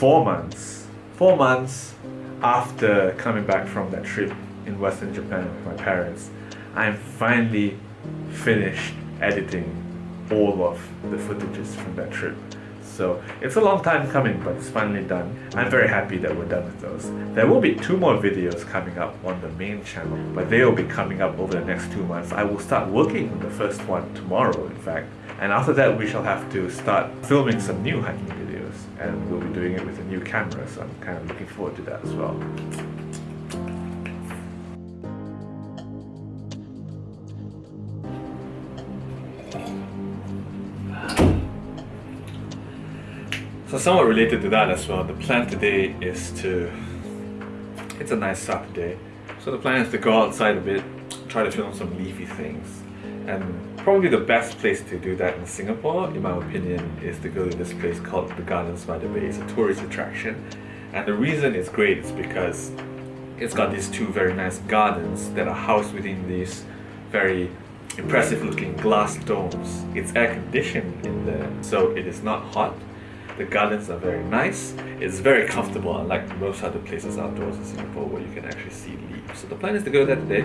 Four months, four months after coming back from that trip in Western Japan with my parents, I'm finally finished editing all of the footages from that trip. So it's a long time coming, but it's finally done. I'm very happy that we're done with those. There will be two more videos coming up on the main channel, but they will be coming up over the next two months. I will start working on the first one tomorrow, in fact. And after that, we shall have to start filming some new hiking videos. And we'll be doing it with a new camera, so I'm kind of looking forward to that as well. So somewhat related to that as well, the plan today is to, it's a nice Saturday, so the plan is to go outside a bit, try to film some leafy things. And probably the best place to do that in Singapore, in my opinion, is to go to this place called the Gardens by the Bay. It's a tourist attraction. And the reason it's great is because it's got these two very nice gardens that are housed within these very impressive looking glass domes. It's air conditioned in there, so it is not hot the gardens are very nice. It's very comfortable, unlike most other places outdoors in Singapore where you can actually see leaves. So the plan is to go there today.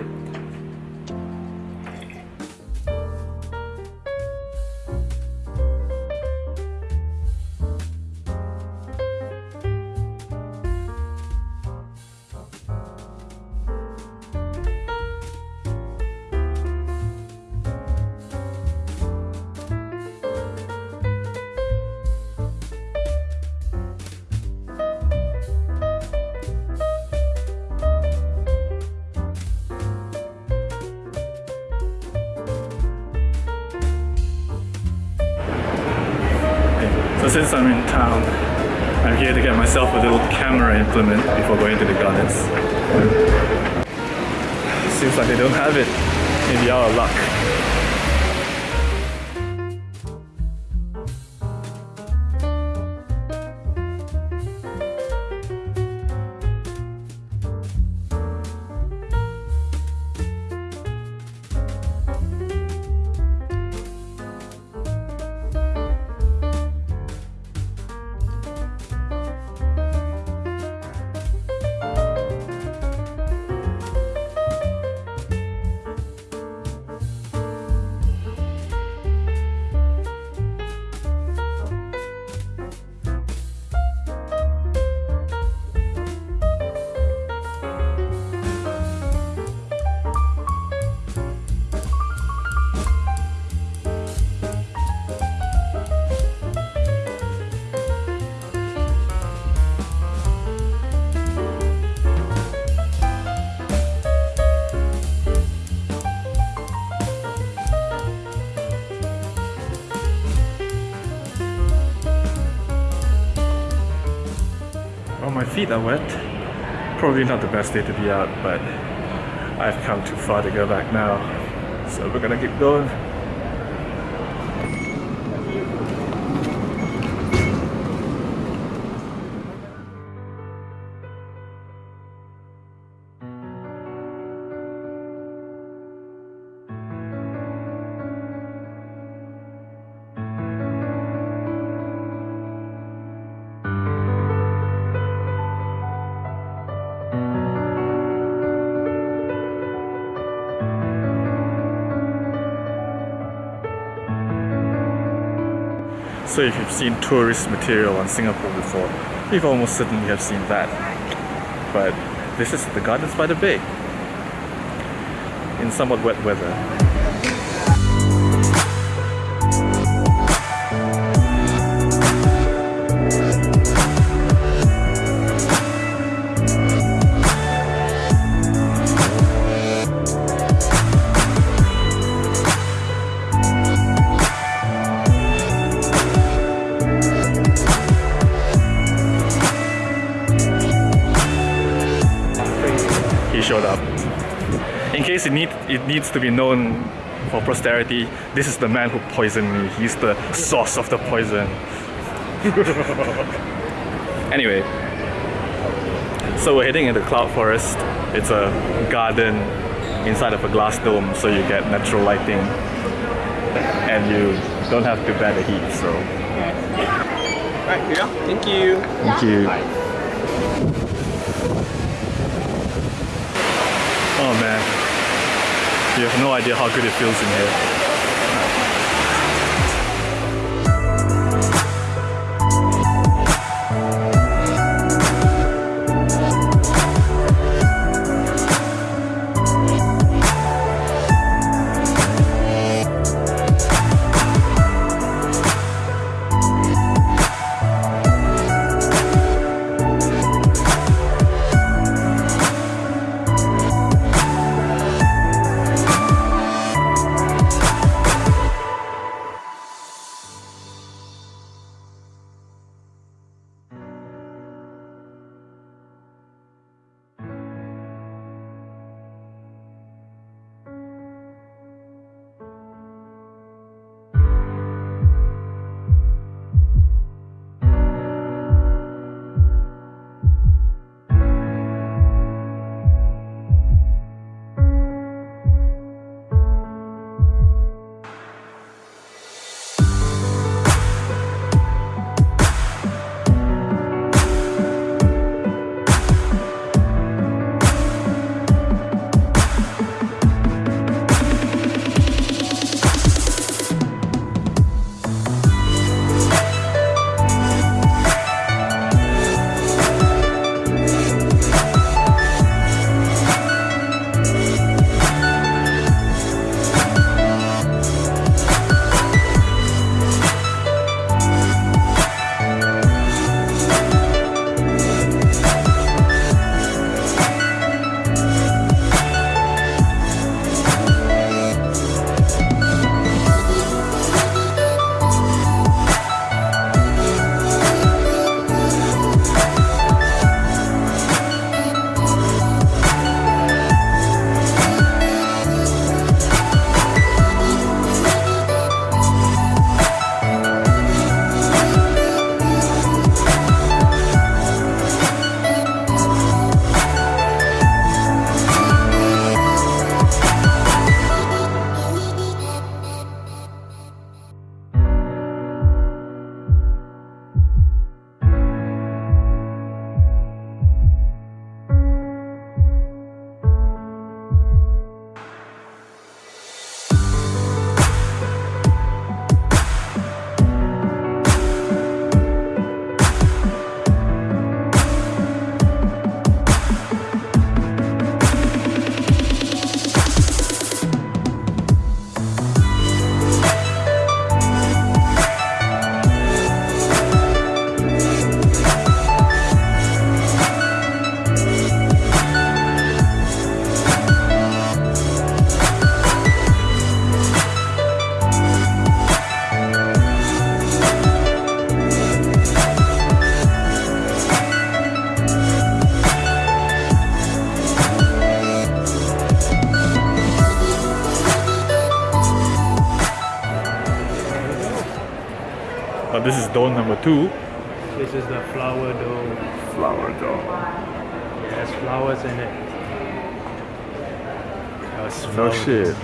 So since I'm in town, I'm here to get myself a little camera implement before going to the gardens. Seems like they don't have it. Maybe of luck. My feet are wet. Probably not the best day to be out, but I've come too far to go back now. So we're gonna keep going. So if you've seen tourist material on Singapore before, you've almost certainly have seen that. But this is the Gardens by the Bay in somewhat wet weather. Showed up. In case it, need, it needs to be known for posterity, this is the man who poisoned me. He's the source of the poison. anyway, so we're heading into Cloud Forest. It's a garden inside of a glass dome, so you get natural lighting and you don't have to bear the heat. So Alright, here you go. Thank you. Thank you. Oh man, you have no idea how good it feels in here. Number two. This is the flower dough. Flower dome. It has flowers in it. That's No shit.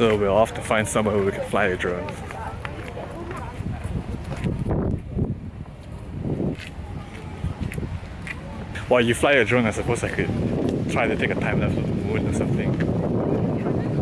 So we're off to find somewhere where we can fly a drone. While you fly a drone, I suppose I could try to take a time lapse of the moon or something.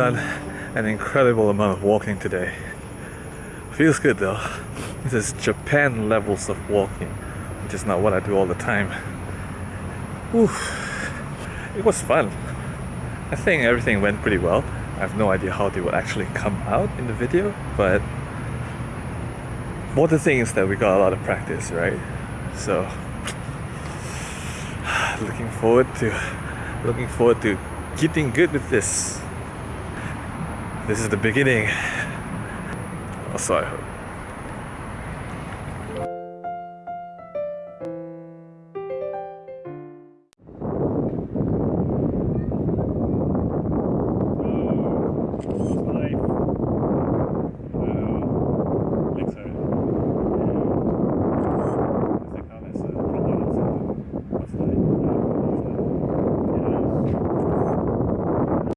Done an incredible amount of walking today. Feels good though. This is Japan levels of walking, which is not what I do all the time. Whew. It was fun. I think everything went pretty well. I have no idea how they will actually come out in the video, but more the thing is that we got a lot of practice, right? So looking forward to looking forward to getting good with this. This is the beginning. Hope